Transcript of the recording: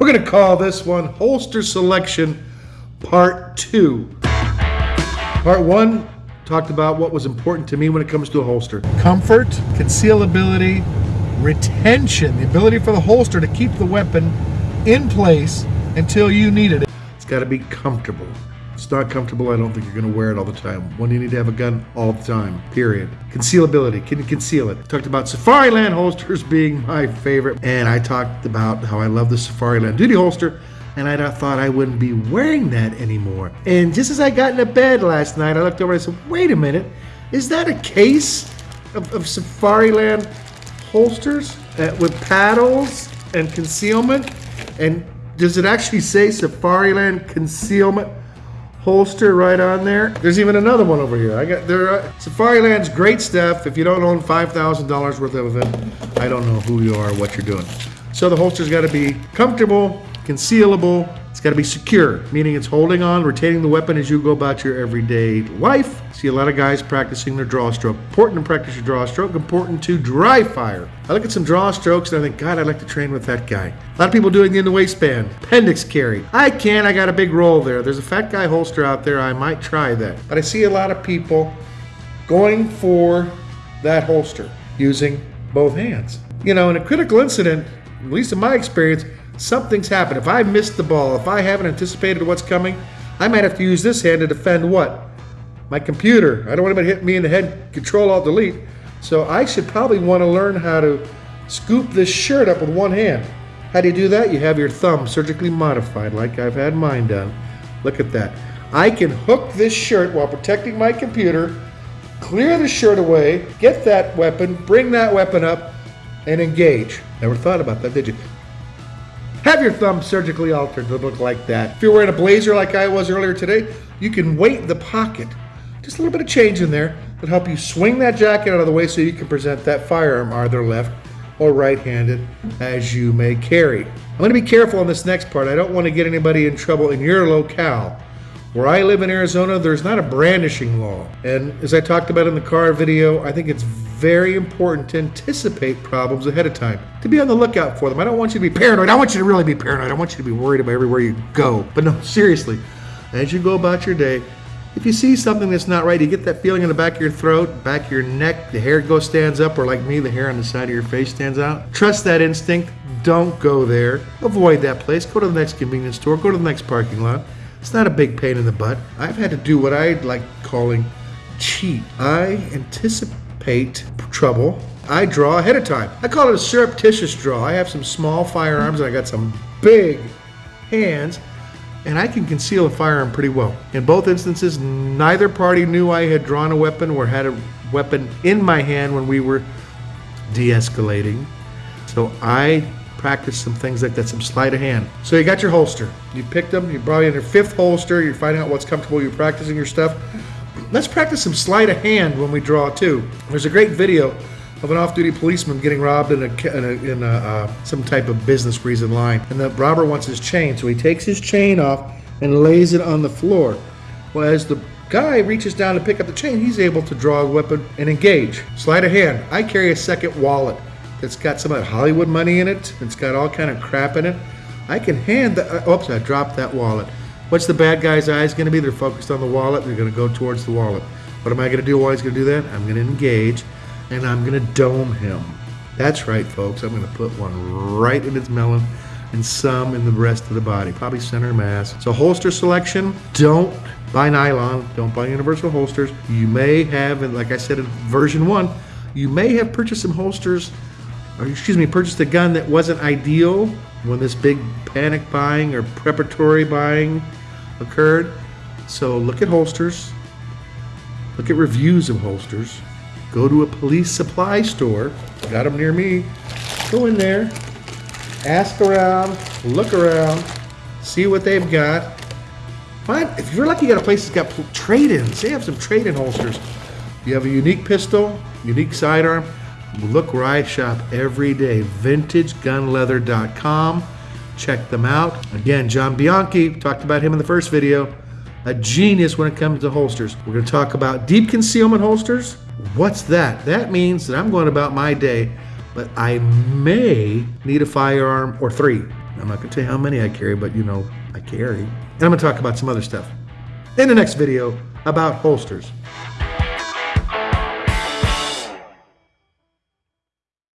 We're going to call this one Holster Selection Part 2. Part 1 talked about what was important to me when it comes to a holster comfort, concealability, retention, the ability for the holster to keep the weapon in place until you need it. It's got to be comfortable. It's not comfortable, I don't think you're going to wear it all the time. When you need to have a gun all the time, period. Concealability, can you conceal it? talked about Safariland holsters being my favorite, and I talked about how I love the Safariland duty holster, and I thought I wouldn't be wearing that anymore. And just as I got into bed last night, I looked over and I said, wait a minute, is that a case of, of Safariland holsters uh, with paddles and concealment? And does it actually say Safariland concealment? Holster right on there. There's even another one over here. I got there. Uh, Safariland's great stuff. If you don't own five thousand dollars worth of it, I don't know who you are, what you're doing. So the holster's got to be comfortable, concealable. Got to be secure, meaning it's holding on, retaining the weapon as you go about your everyday life. See a lot of guys practicing their draw stroke. Important to practice your draw stroke, important to dry fire. I look at some draw strokes and I think, God, I'd like to train with that guy. A lot of people doing it in the waistband. Appendix carry. I can, I got a big roll there. There's a fat guy holster out there, I might try that. But I see a lot of people going for that holster using both hands. You know, in a critical incident, at least in my experience, something's happened. If I missed the ball, if I haven't anticipated what's coming, I might have to use this hand to defend what? My computer. I don't want anybody to hit me in the head, control alt delete. So I should probably want to learn how to scoop this shirt up with one hand. How do you do that? You have your thumb surgically modified like I've had mine done. Look at that. I can hook this shirt while protecting my computer, clear the shirt away, get that weapon, bring that weapon up, and engage. Never thought about that, did you? Have your thumb surgically altered to look like that. If you're wearing a blazer like I was earlier today, you can weight the pocket. Just a little bit of change in there that help you swing that jacket out of the way so you can present that firearm either left or right-handed as you may carry. I'm going to be careful on this next part. I don't want to get anybody in trouble in your locale. Where I live in Arizona, there's not a brandishing law. And as I talked about in the car video, I think it's very important to anticipate problems ahead of time, to be on the lookout for them. I don't want you to be paranoid. I want you to really be paranoid. I want you to be worried about everywhere you go. But no, seriously, as you go about your day, if you see something that's not right, you get that feeling in the back of your throat, back of your neck, the hair goes stands up, or like me, the hair on the side of your face stands out. Trust that instinct. Don't go there. Avoid that place. Go to the next convenience store. Go to the next parking lot. It's not a big pain in the butt. I've had to do what I like calling cheat. I anticipate trouble. I draw ahead of time. I call it a surreptitious draw. I have some small firearms and I got some big hands and I can conceal a firearm pretty well. In both instances, neither party knew I had drawn a weapon or had a weapon in my hand when we were de-escalating. So I practice some things like that, some sleight of hand. So you got your holster. You picked them, you're probably in your fifth holster, you're finding out what's comfortable, you're practicing your stuff. Let's practice some sleight of hand when we draw too. There's a great video of an off-duty policeman getting robbed in, a, in, a, in a, uh, some type of business where he's in line. And the robber wants his chain, so he takes his chain off and lays it on the floor. Well, as the guy reaches down to pick up the chain, he's able to draw a weapon and engage. Sleight of hand. I carry a second wallet that's got some Hollywood money in it. It's got all kind of crap in it. I can hand the, uh, oops, I dropped that wallet. What's the bad guy's eyes going to be? They're focused on the wallet. They're going to go towards the wallet. What am I going to do while he's going to do that? I'm going to engage and I'm going to dome him. That's right, folks. I'm going to put one right in his melon and some in the rest of the body, probably center mass. So holster selection, don't buy nylon, don't buy universal holsters. You may have, and like I said in version one, you may have purchased some holsters or excuse me, purchased a gun that wasn't ideal when this big panic buying or preparatory buying occurred. So look at holsters, look at reviews of holsters, go to a police supply store, got them near me, go in there, ask around, look around, see what they've got. Find, if you're lucky, you got a place that's got trade-ins. They have some trade-in holsters. You have a unique pistol, unique sidearm, Look where I shop every day, vintagegunleather.com. Check them out. Again, John Bianchi, talked about him in the first video, a genius when it comes to holsters. We're going to talk about deep concealment holsters. What's that? That means that I'm going about my day, but I may need a firearm or three. I'm not going to tell you how many I carry, but you know, I carry. And I'm going to talk about some other stuff in the next video about holsters.